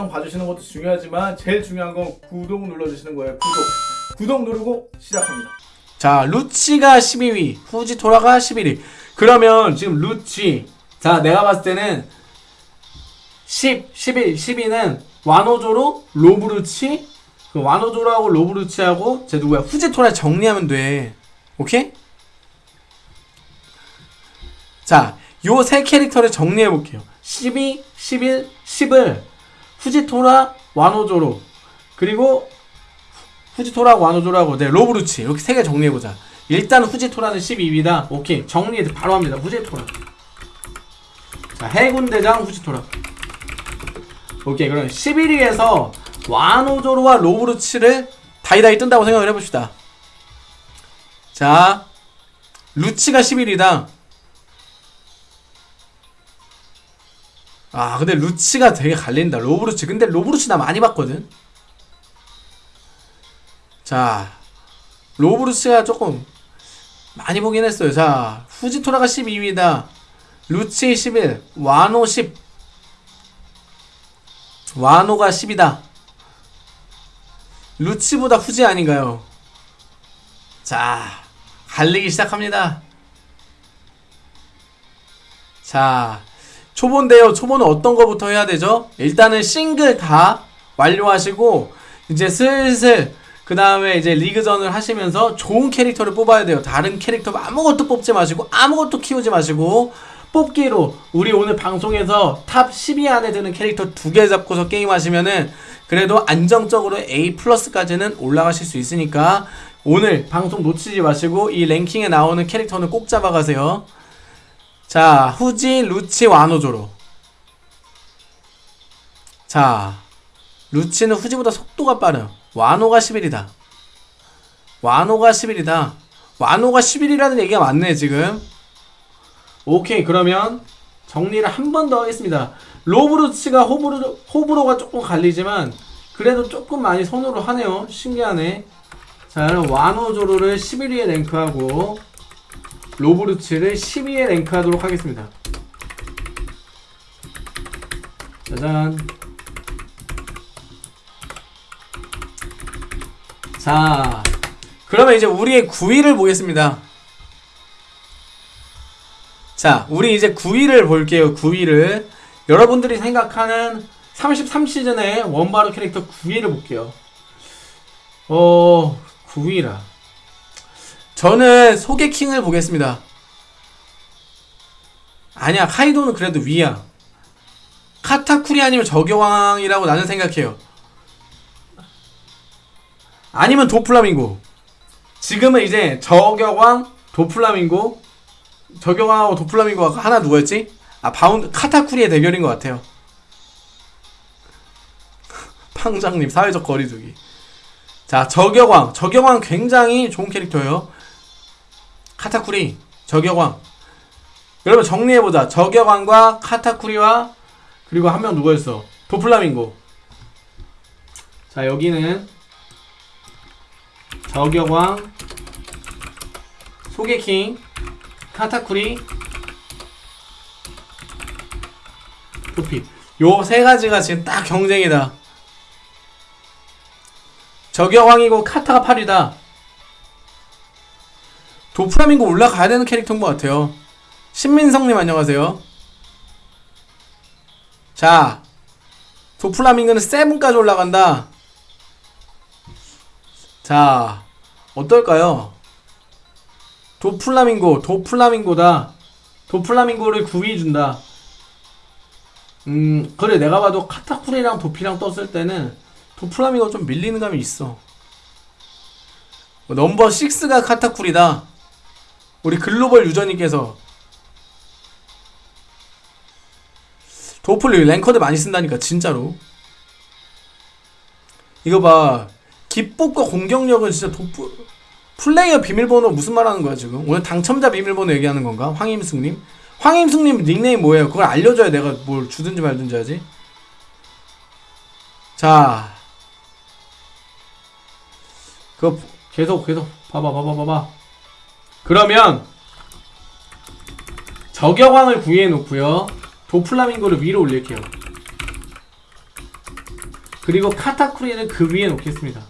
영상 봐주시는 것도 중요하지만 제일 중요한 건 구독 눌러주시는 거예요. 구독. 구독 누르고 시작합니다. 자, 루치가 12위, 후지토라가 11위. 그러면 지금 루치. 자, 내가 봤을 때는 10, 11, 12는 와노조로, 로브루치, 그 와노조로하고 로브루치하고 제 누구야? 후지토라 정리하면 돼. 오케이? 자, 요 세 캐릭터를 정리해 볼게요. 12, 11, 10을 후지토라, 와노조로. 그리고 후지토라고 와노조라고 네 로브루치. 이렇게 세 개 정리해보자. 일단 후지토라는 12위다. 오케이. 정리 바로 합니다. 후지토라. 자 해군대장 후지토라. 오케이. 그럼 11위에서 와노조로와 로브루치를 다이다이 뜬다고 생각을 해봅시다. 자 루치가 11위다 아 근데 루치가 되게 갈린다. 로브루치. 근데 로브루치 나 많이 봤거든. 자 로브루스가 조금 많이 보긴 했어요. 자 후지토라가 12위다. 루치 11 와노 10 와노가 10이다. 루치보다 후지 아닌가요? 자 갈리기 시작합니다. 자 초보인데요 초보는 어떤 거부터 해야 되죠 일단은 싱글 다 완료하시고 이제 슬슬 그 다음에 이제 리그전을 하시면서 좋은 캐릭터를 뽑아야 돼요. 다른 캐릭터 아무것도 뽑지 마시고 아무것도 키우지 마시고 뽑기로 우리 오늘 방송에서 탑 10위 안에 드는 캐릭터 두 개 잡고서 게임하시면은 그래도 안정적으로 A 플러스까지는 올라가실 수 있으니까 오늘 방송 놓치지 마시고 이 랭킹에 나오는 캐릭터는 꼭 잡아가세요. 자, 후지, 루치, 와노조로. 자, 루치는 후지보다 속도가 빠른 와노가 10일이다. 와노가 10일이다. 와노가 10일이라는 얘기가 맞네, 지금. 오케이, 그러면 정리를 한 번 더 하겠습니다. 로브루치가 호브로, 호불호가 조금 갈리지만, 그래도 조금 많이 선호를 하네요. 신기하네. 자, 와노조로를 11위에 랭크하고, 로브루치를 12위에 랭크하도록 하겠습니다. 짜잔. 자, 그러면 이제 우리의 9위를 보겠습니다. 자, 우리 이제 9위를 볼게요. 9위를. 여러분들이 생각하는 33시즌의 원바로 캐릭터 9위를 볼게요. 어, 9위라. 저는 소개킹을 보겠습니다. 아니야, 카이도는 그래도 위야. 카타쿠리 아니면 저격왕이라고 나는 생각해요. 아니면 도플라밍고. 지금은 이제 저격왕, 도플라밍고, 저격왕하고 도플라밍고가 하나 누구였지? 아 바운드 카타쿠리의 대결인 것 같아요. 팡장님 사회적 거리두기. 자 저격왕, 저격왕 굉장히 좋은 캐릭터예요. 카타쿠리, 저격왕. 여러분 정리해보자. 저격왕과 카타쿠리와 그리고 한 명 누구였어? 도플라밍고. 자 여기는 저격왕 소개킹 카타쿠리 도피 요 세 가지가 지금 딱 경쟁이다 저격왕이고 카타가 8위다 도프라밍고 올라가야 되는 캐릭터인 것 같아요 신민성님 안녕하세요 자 도플라밍고는 세븐까지 올라간다 자, 어떨까요? 도플라밍고, 도플라밍고다. 도플라밍고를 9위 준다. 음, 그래, 내가 봐도 카타쿠리랑 도피랑 떴을 때는 도플라밍고 좀 밀리는 감이 있어. 넘버 6가 카타쿠리다. 우리 글로벌 유저님께서 도플 랭커드 많이 쓴다니까, 진짜로. 이거 봐. 기법과 공격력은 진짜 도프 플레이어 비밀번호 무슨 말하는 거야 지금? 오늘 당첨자 비밀번호 얘기하는 건가? 황임승님? 황임승님 닉네임 뭐예요? 그걸 알려줘야 내가 뭘 주든지 말든지 하지. 자. 그거 계속 계속 봐봐 봐봐 봐봐 그러면 저격왕을 구해 놓고요 도플라밍고를 위로 올릴게요 그리고 카타쿠리는 그 위에 놓겠습니다.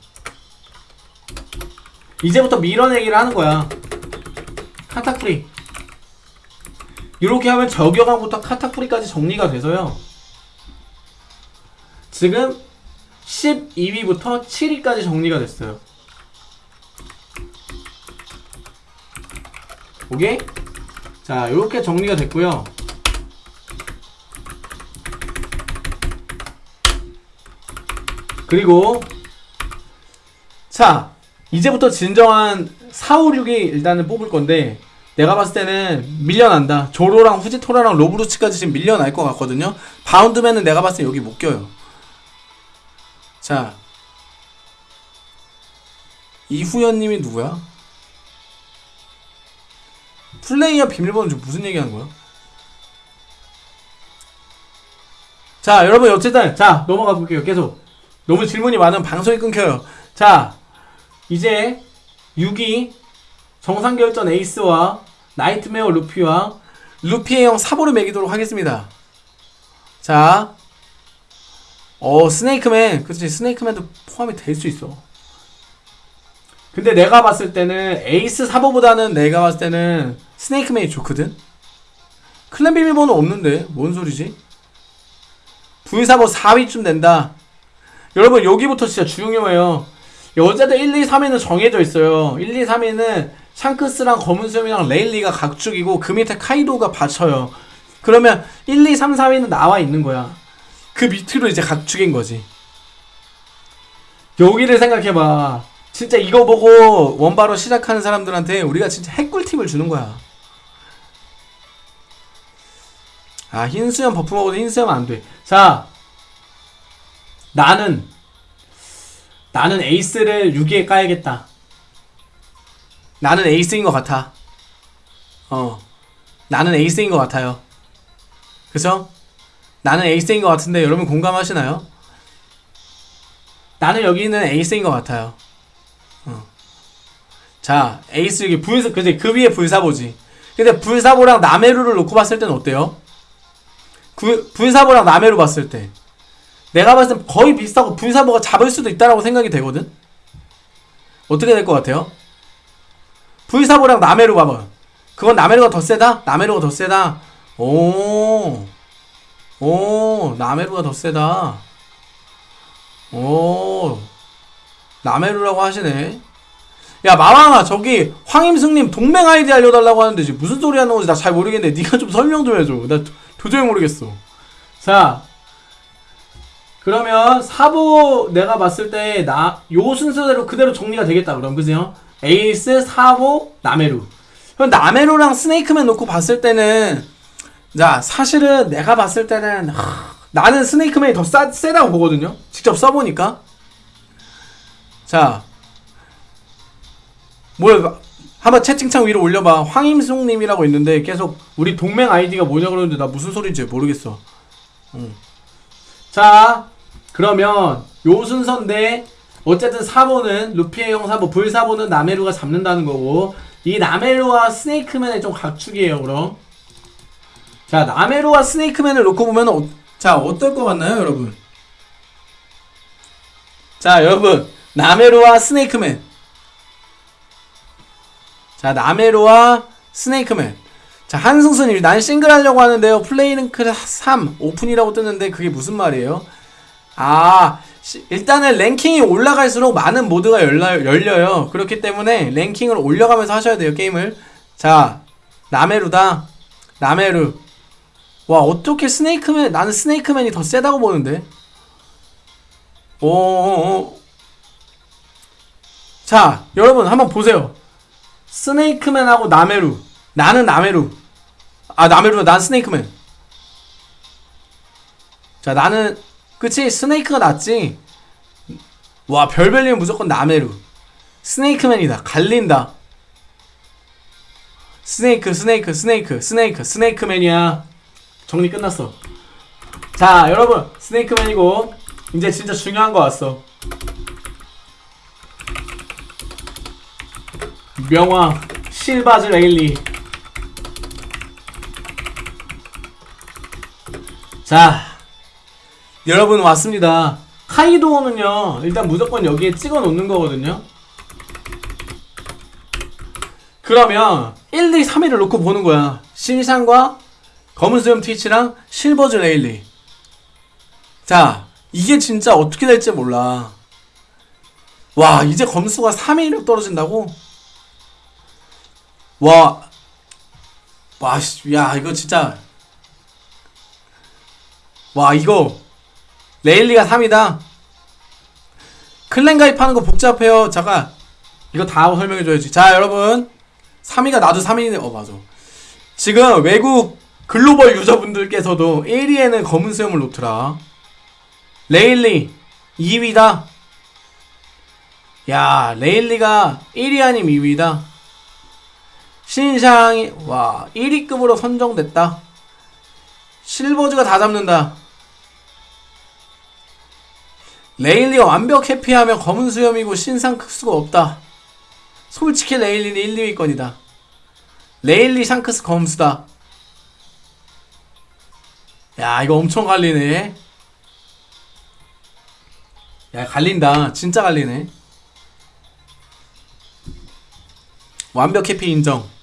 이제부터 밀어내기를 하는 거야. 카타쿠리. 이렇게 하면 저격왕부터 카타쿠리까지 정리가 돼서요. 지금 12위부터 7위까지 정리가 됐어요. 오케이? 자, 이렇게 정리가 됐고요. 그리고 자, 이제부터 진정한 4, 5, 6이 일단은 뽑을 건데 내가 봤을 때는 밀려난다. 조로랑 후지토라랑 로브루츠까지 지금 밀려날 것 같거든요. 바운드맨은 내가 봤을 때 여기 못 껴요. 자, 이후연님이 누구야? 플레이어 비밀번호 좀 무슨 얘기하는 거야? 자, 여러분 어쨌든 자 넘어가 볼게요. 계속 너무 질문이 많으면 방송이 끊겨요. 자, 이제 6위 정상결전 에이스와 nightmare 루피와 루피의 형 사보를 매기도록 하겠습니다. 자, 어 스네이크맨, 그렇지 스네이크맨도 포함이 될 수 있어. 근데 내가 봤을 때는 에이스 사보보다는 내가 봤을 때는 스네이크맨이 좋거든. clan 비밀번호 없는데 뭔 소리지? 사보 4위쯤 된다. 여러분 여기부터 진짜 중요해요. 어쨌든 1, 2, 3위는 정해져 있어요. 1, 2, 3위는 샹크스랑 검은수염이랑 레일리가 각축이고 그 밑에 카이도가 받쳐요. 그러면 1, 2, 3, 4위는 나와 있는 거야. 그 밑으로 이제 각축인 거지. 여기를 생각해봐. 진짜 이거 보고 원바로 시작하는 사람들한테 우리가 진짜 핵꿀팁을 주는 거야. 아 흰수염 buff 먹어도 흰수염 안 돼. 자 나는 나는 에이스를 6위에 까야겠다. 나는 에이스인 것 같아. 어 나는 에이스인 것 같아요. 그죠? 나는 에이스인 것 같은데 여러분 공감하시나요? 나는 여기는 에이스인 것 같아요. 어. 자, 에이스 여기 불사, 그지? 그 위에 불사보지. 근데 불사보랑 나메루를 놓고 봤을 때는 어때요? 그, 불사보랑 나메루 봤을 때. 내가 봤을 땐 거의 비슷하고 불사보가 잡을 수도 있다라고 생각이 되거든? 어떻게 될 것 같아요? 불사보랑 나메루 봐봐. 그건 나메루가 더 세다? 나메루가 더 세다. 오. 오, 나메루가 더 세다. 오, 나메루라고 하시네. 야, 마왕아, 저기, 황임승님 동맹 아이디 알려달라고 하는데, 지금 무슨 소리 하는 건지 나 잘 모르겠는데, 네가 좀 설명 좀 해줘. 나 도- 도저히 모르겠어. 자, 그러면 사보 내가 봤을 때, 나, 요 순서대로 그대로 정리가 되겠다, 그럼, 그죠? 에이스, 사보, 나메루. 그럼 나메루랑 스네이크맨 놓고 봤을 때는, 자, 사실은 내가 봤을 때는 하, 나는 스네이크맨이 더 싸, 세다고 보거든요. 직접 써보니까. 자, 뭘 한번 채팅창 위로 올려봐. 황임숙님이라고 있는데 계속 우리 동맹 아이디가 뭐냐 그러는데 나 무슨 소리인지 모르겠어. 응. 자, 그러면 요 순서인데 어쨌든 4번은 루피의 형 4번, 불 4번은 나메루가 잡는다는 거고 이 나메루와 스네이크맨의 좀 각축이에요. 그럼. 자, 나메로와 스네이크맨을 놓고 보면 어, 자, 어떨 것 같나요, 여러분? 자, 여러분. 나메로와 스네이크맨. 자, 나메로와 스네이크맨. 자, 한승수님, 난 싱글 하려고 하는데요. 플레이랭크 3 오픈이라고 뜨는데 그게 무슨 말이에요? 아, 시- 일단은 랭킹이 올라갈수록 많은 모드가 열려, 열려요. 그렇기 때문에 랭킹을 올려가면서 하셔야 돼요, 게임을. 자, 나메루다. 나메루. 와 어떻게 스네이크맨 나는 스네이크맨이 더 세다고 보는데 오자 여러분 한번 보세요 스네이크맨하고 나메루. 나는 나메루. 아 나메루 난 스네이크맨. 자 나는 그치? 스네이크가 낫지? 와 별별리면 무조건 나메루. 스네이크맨이다. 갈린다. 스네이크 스네이크 스네이크 스네이크 스네이크맨이야. 정리 끝났어. 자, 여러분, 스네이크맨이고, 이제 진짜 중요한 거 왔어. 명왕, 실버즈 레일리. 자, 여러분 왔습니다. 카이도우는요 일단 무조건 여기에 찍어 놓는 거거든요 그러면 1, 2, 3위를 놓고 보는 거야 신상과 검은 수염 티치랑 실버즈 레일리 자 이게 진짜 어떻게 될지 몰라 와 이제 검수가 3위로 떨어진다고? 와 와, 씨, 야, 이거 진짜. 와, 이거. 레일리가 3이다. 클랜 가입하는 거 복잡해요. 잠깐. 이거 다 설명해줘야지. 자, 여러분. 3위가 나도 3위네. 어, 맞아. 지금 외국 글로벌 유저분들께서도 1위에는 검은 수염을 놓더라. 레일리 2위다. 야, 레일리가 1위 아님 2위다. 신상이 와 1위급으로 선정됐다. 실버즈가 다 잡는다. 레일리가 완벽 회피하면 검은 수염이고 신샹크스가 없다. 솔직히 레일리는 1, 2위권이다. 레일리 샹크스 검수다. 야 이거 엄청 갈리네. 야 갈린다. 진짜 갈리네. 완벽 해피 인정.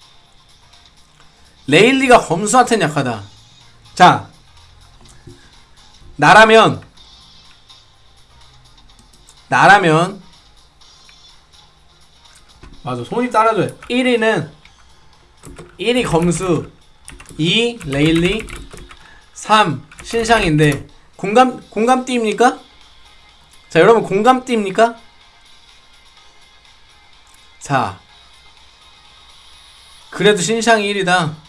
레일리가 검수한테는 약하다. 자, 나라면, 나라면, 맞아, 손이 따라줘요. 1위는, 1위 검수, 2 레일리, 3 신상인데, 공감, 공감띠입니까? 자, 여러분 공감띠입니까? 자, 그래도 신상이 1위다.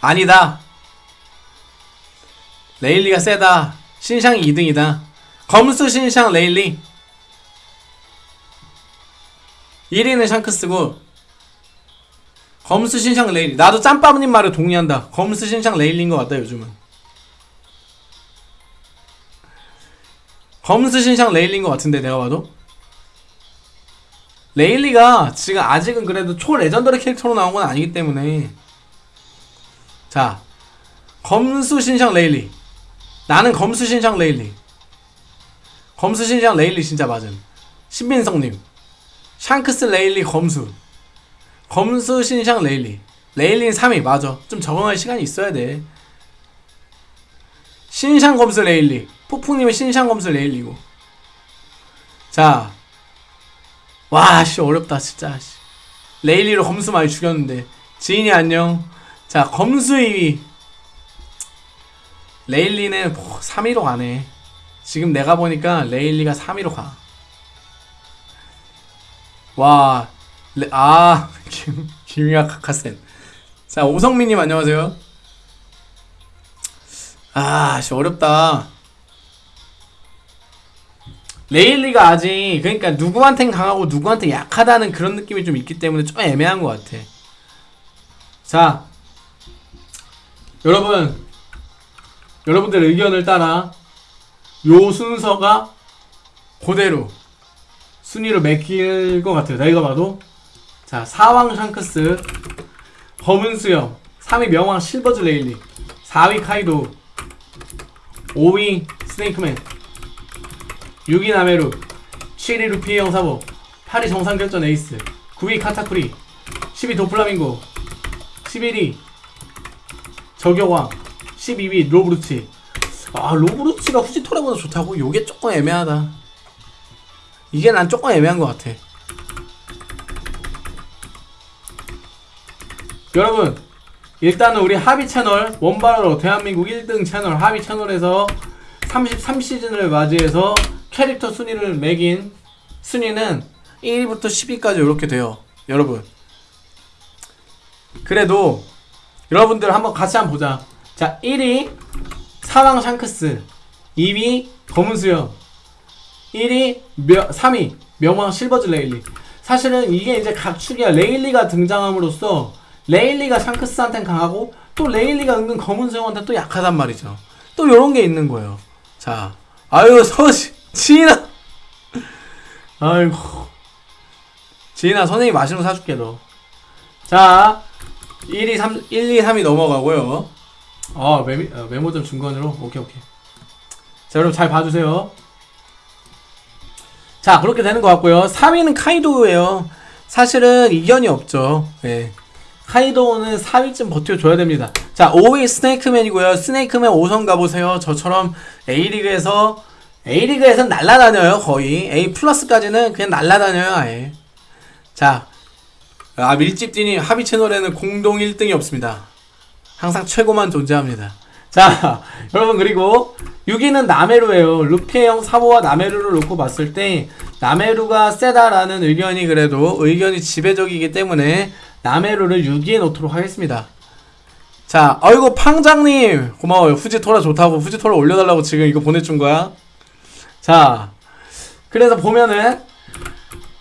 아니다. 레일리가 세다. 신상이 2등이다. 검수 신상 레일리. 1위는 샹크스고 검수 신상 레일리. 나도 짬밥님 말에 동의한다. 검수 신상 레일리인 것 같다 요즘은. 검수 신상 레일리인 것 같은데 내가 봐도. 레일리가 지금 아직은 그래도 초 legendary 캐릭터로 나온 건 아니기 때문에 자 검수 신상 레일리. 나는 검수 신상 레일리. 검수 신상 레일리 진짜 맞음. 신민성님. 샹크스 레일리 검수. 검수 신상 레일리. 레일리는 3위 맞아. 좀 적응할 시간이 있어야 돼. 신상 검수 레일리. 폭풍님은 신상 검수 레일리고. 자. 와, 씨, 어렵다, 진짜, 씨. 레일리로 검수 많이 죽였는데. 지인이 안녕. 자, 검수 2위. 레일리는 3위로 가네. 지금 내가 보니까 레일리가 3위로 가. 와, 레, 아, 김, 김유아 카카센. 자, 오성민님 안녕하세요. 아, 씨, 어렵다. 레일리가 아직 그러니까 누구한텐 강하고 누구한테 약하다는 그런 느낌이 좀 있기 때문에 좀 애매한 것 같아. 자, 여러분, 여러분들 의견을 따라 요 순서가 그대로 순위로 매길 것 같아요. 내가 봐도 자, 사왕 샹크스, 검은 수염, 3위 명왕 실버즈 레일리, 4위 카이도, 5위 스네이크맨. 6위 나메루 7위 루피 형사보 8위 정상결전 에이스 9위 카타쿠리 10위 도플라밍고 11위 저격왕 12위 로브루치 아 로브루치가 후지토라보다 좋다고? 요게 조금 애매하다 이게 난 조금 애매한 것 같아 여러분 일단은 우리 하비 채널 원바로 대한민국 1등 채널 하비 채널에서 33시즌을 맞이해서 캐릭터 순위를 매긴 순위는 1위부터 10위까지 이렇게 돼요. 여러분. 그래도 여러분들 한번 같이 한번 보자. 자, 1위 사왕 샹크스, 2위 검은 수염, 1위 며, 3위 명왕 실버즈 레일리. 사실은 이게 이제 각축이야. 레일리가 등장함으로써 레일리가 샹크스한테는 강하고 또 레일리가 은근 검은 수염한테 또 약하단 말이죠. 또 요런 게 있는 거예요. 자, 아유 서시 지인아 아이고 지인아 선생님 맛있는 거 사줄게 너 자 1, 2, 3, 1, 2, 3이 넘어가고요 어, 메미, 어, 메모점 중간으로? 오케이, 오케이. 자, 여러분 잘 봐주세요. 자, 그렇게 되는 것 같고요. 3위는 카이도우예요. 사실은 이견이 없죠. 예. 카이도우는 4위쯤 버텨줘야 됩니다. 자, 5위 스네이크맨이고요. 스네이크맨 5선 가보세요. 저처럼 A리그에서, A리그에서는 날라다녀요, 거의. A 플러스까지는 그냥 날라다녀요, 아예. 자, 아, 밀집디니 합의 채널에는 공동 1등이 없습니다. 항상 최고만 존재합니다. 자, 여러분 그리고 6위는 나메루예요. 루피형 사보와 나메루를 놓고 봤을 때 나메루가 세다라는 의견이 그래도 의견이 지배적이기 때문에 나메루를 6위에 놓도록 하겠습니다. 자, 어이구 팡장님 고마워요. 후지토라 좋다고 후지토라 올려달라고 지금 이거 보내준 거야. 자, 그래서 보면은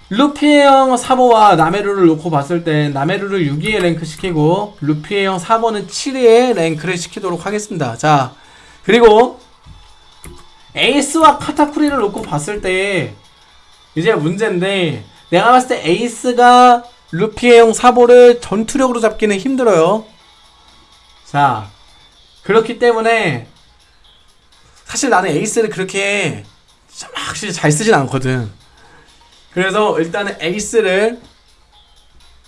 루피의 형 사보와 나메루를 놓고 봤을 땐 나메루를 6위에 랭크 시키고 루피의 형 사보는 7위에 랭크를 시키도록 하겠습니다. 자 그리고 에이스와 카타쿠리를 놓고 봤을 때 이제 문제인데 내가 봤을 때 에이스가 루피의 형 사보를 전투력으로 잡기는 힘들어요. 자 그렇기 때문에 사실 나는 에이스를 그렇게 참 확실히 잘 쓰진 않거든. 그래서 일단은 에이스를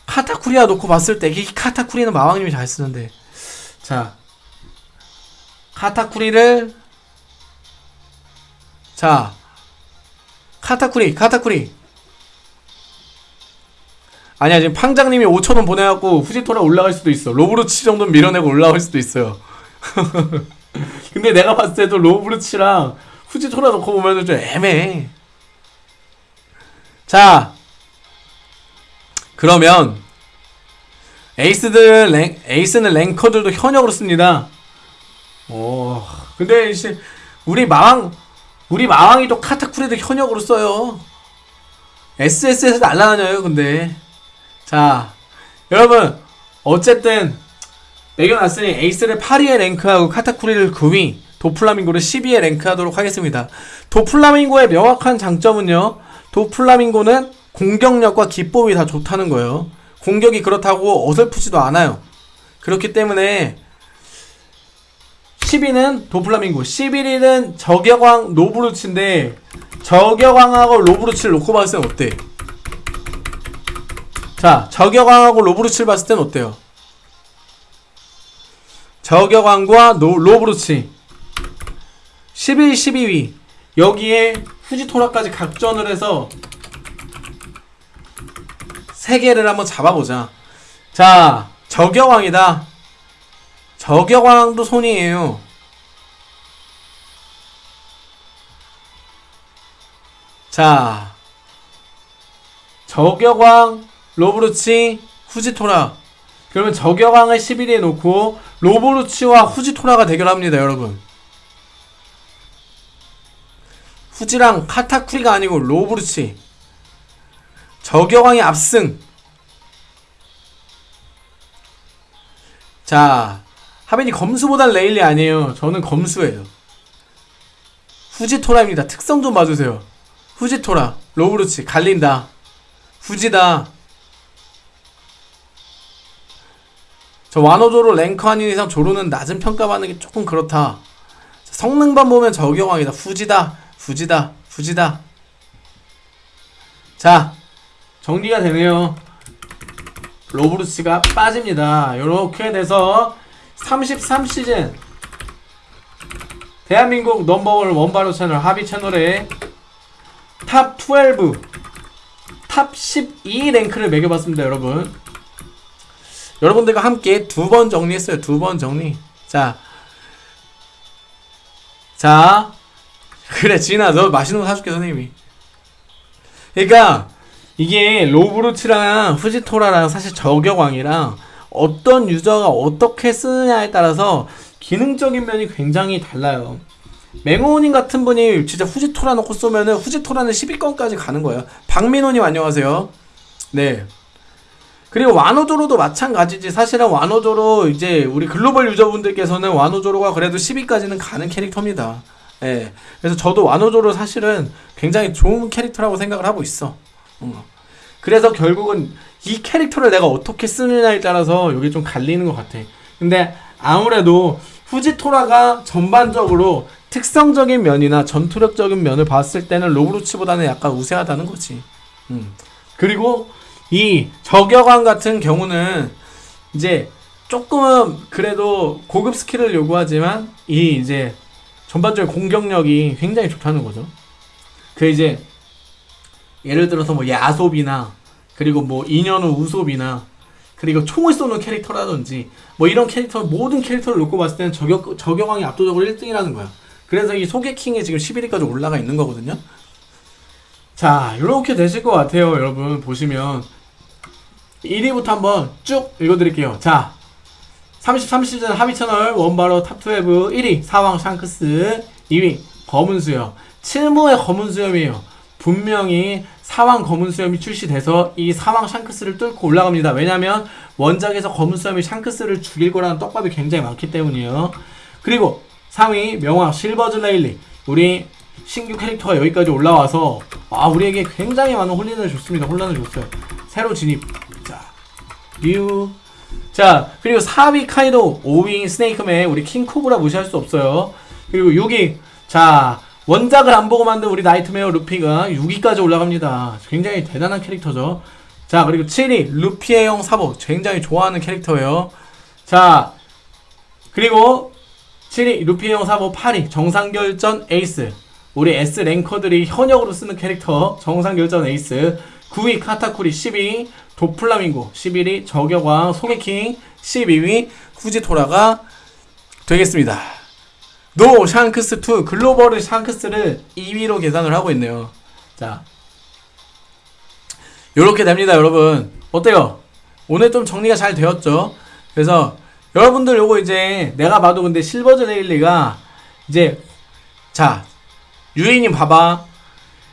카타쿠리아 놓고 봤을 때 이 카타쿠리는 마왕님이 잘 쓰는데. 자 카타쿠리를 자 카타쿠리 카타쿠리. 아니야 지금 팡장님이 5천원 보내갖고 후지토라 올라갈 수도 있어. 로브루치 정도는 밀어내고 올라갈 수도 있어요. 근데 내가 봤을 때도 로브루치랑 후지토라 놓고 보면은 좀 애매해 자, 그러면 에이스들 랭, 에이스는 랭커들도 현역으로 씁니다. 오, 근데 이제 우리 마왕 우리 마왕이 또 카타쿠리도 현역으로 써요. SS에서 날라다녀요. 근데 자, 여러분 어쨌든 매겨놨으니 에이스를 8위에 랭크하고 카타쿠리를 9위, 도플라밍고를 10위에 랭크하도록 하겠습니다. 도플라밍고의 명확한 장점은요. 도플라밍고는 공격력과 기법이 다 좋다는 거예요. 공격이 그렇다고 어설프지도 않아요. 그렇기 때문에 10위는 도플라밍고, 11위는 저격왕 로브루치인데 저격왕하고 로브루치를 놓고 봤을 땐 어때? 자, 저격왕하고 로브루치를 봤을 땐 어때요? 저격왕과 노, 로브루치 11, 12위 여기에 후지토라까지 각전을 해서 세 개를 한번 잡아보자. 자, 저격왕이다. 저격왕도 손이에요. 자, 저격왕, 로브루치, 후지토라. 그러면 저격왕을 11위에 놓고 로브루치와 후지토라가 대결합니다, 여러분. 후지랑 카타쿠리가 아니고 로브루치. 저격왕이 압승. 자 하빈이 검수보단 레일리 아니에요. 저는 검수예요. 후지토라입니다. 특성 좀 봐주세요. 후지토라 로브루치 갈린다. 후지다. 저 와노조로 랭크 아닌 이상 조로는 낮은 평가받는 게 조금 그렇다. 성능만 보면 저격왕이다. 후지다 후지다 후지다 자 정리가 되네요 로브루치가 빠집니다 이렇게 돼서 33시즌 대한민국 넘버원 원바로 채널 하비 채널에 top 12, top 12 랭크를 매겨봤습니다, 여러분. 여러분들과 함께 두 번 정리했어요, 두 번 정리. 자, 자, 그래, 진아, 너 맛있는 거 사줄게, 선생님이. 그러니까, 이게 로브루치랑 후지토라랑 사실 저격왕이랑 어떤 유저가 어떻게 쓰느냐에 따라서 기능적인 면이 굉장히 달라요. 맹호님 같은 분이 진짜 후지토라 놓고 쏘면은 후지토라는 10위권까지 가는 거예요. 박민호님 안녕하세요. 네. 그리고 와노조로도 마찬가지지. 사실은 와노조로 이제 우리 글로벌 유저분들께서는 와노조로가 그래도 10위까지는 가는 캐릭터입니다. 예. 그래서 저도 와노조로 사실은 굉장히 좋은 캐릭터라고 생각을 하고 있어. 어. 그래서 결국은 이 캐릭터를 내가 어떻게 쓰느냐에 따라서 여기 좀 갈리는 것 같아. 근데 아무래도 후지토라가 전반적으로 특성적인 면이나 전투력적인 면을 봤을 때는 로브루치보다는 약간 우세하다는 거지. 음. 그리고 이 저격왕 같은 경우는 이제 조금은 그래도 고급 스킬을 요구하지만 이 이제 전반적인 공격력이 굉장히 좋다는 거죠. 그 이제 예를 들어서 뭐 야솝이나 그리고 뭐 2년 후 우솝이나 그리고 총을 쏘는 캐릭터라든지 뭐 이런 캐릭터 모든 캐릭터를 놓고 봤을 때는 저격 저격왕이 압도적으로 1등이라는 거야. 그래서 이 소개킹이 지금 11위까지 올라가 있는 거거든요. 자, 이렇게 되실 것 같아요, 여러분 보시면 1위부터 한번 쭉 읽어드릴게요. 자, 33시즌 하비 채널 원바로 top 12 1위 사왕 샹크스 2위 검은 수염. 7무해 검은 수염이에요. 분명히 사왕 검은 수염이 출시돼서 이 사왕 샹크스를 뚫고 올라갑니다. 왜냐면 원작에서 검은 수염이 샹크스를 죽일 거라는 떡밥이 굉장히 많기 때문이에요. 그리고 3위 명화 실버즈 레일리. 우리 신규 캐릭터가 여기까지 올라와서 아 우리에게 굉장히 많은 혼란을 줬습니다. 혼란을 줬어요. 새로 진입. 자 류. 자, 그리고 4위 카이도, 5위 스네이크맨, 우리 킹코브라 무시할 수 없어요. 그리고 6위, 자, 원작을 안 보고 만든 우리 나이트메어 루피가 6위까지 올라갑니다. 굉장히 대단한 캐릭터죠. 자, 그리고 7위, 루피의 형 사보. 굉장히 좋아하는 캐릭터예요. 자, 그리고 7위, 루피의 형 사보 8위, 정상결전 에이스. 우리 S 랭커들이 현역으로 쓰는 캐릭터, 정상결전 에이스. 9위, 카타쿠리 10위, 도플라밍고 11위 저격왕 소개킹 12위 후지토라가 되겠습니다. 노 샹크스 2 글로벌 샹크스를 2위로 계산을 하고 있네요. 자, 요렇게 됩니다, 여러분. 어때요? 오늘 좀 정리가 잘 되었죠? 그래서 여러분들 요거 이제 내가 봐도 근데 실버즈 레일리가 이제 자 유이님 봐봐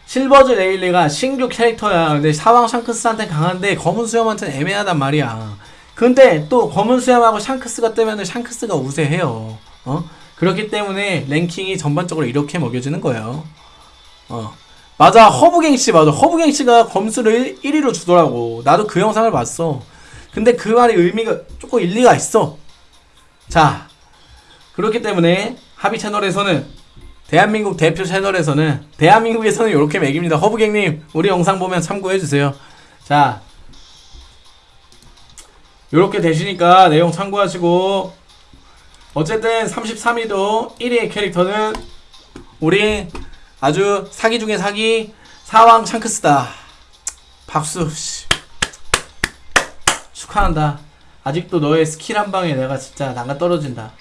실버즈 레일리가 신규 캐릭터야. 근데 사왕 샹크스한테 강한데 검은 수염한테는 애매하단 말이야. 근데 또 검은 수염하고 샹크스가 뜨면은 샹크스가 우세해요. 어? 그렇기 때문에 랭킹이 전반적으로 이렇게 먹여지는 거예요. 어. 맞아. 허브갱씨 맞아. 허브갱씨가 검수를 1위로 주더라고. 나도 그 영상을 봤어. 근데 그 말이 의미가 조금 일리가 있어. 자. 그렇기 때문에 하비 채널에서는 대한민국 대표 채널에서는 대한민국에서는 이렇게 매깁니다. 허브갱님 우리 영상 보면 참고해 주세요. 자, 이렇게 되시니까 내용 참고하시고 어쨌든 33위도 1위의 캐릭터는 우리 아주 사기 중에 사기 사왕 창크스다. 박수. 씨. 축하한다. 아직도 너의 스킬 한 방에 내가 진짜 난가 떨어진다.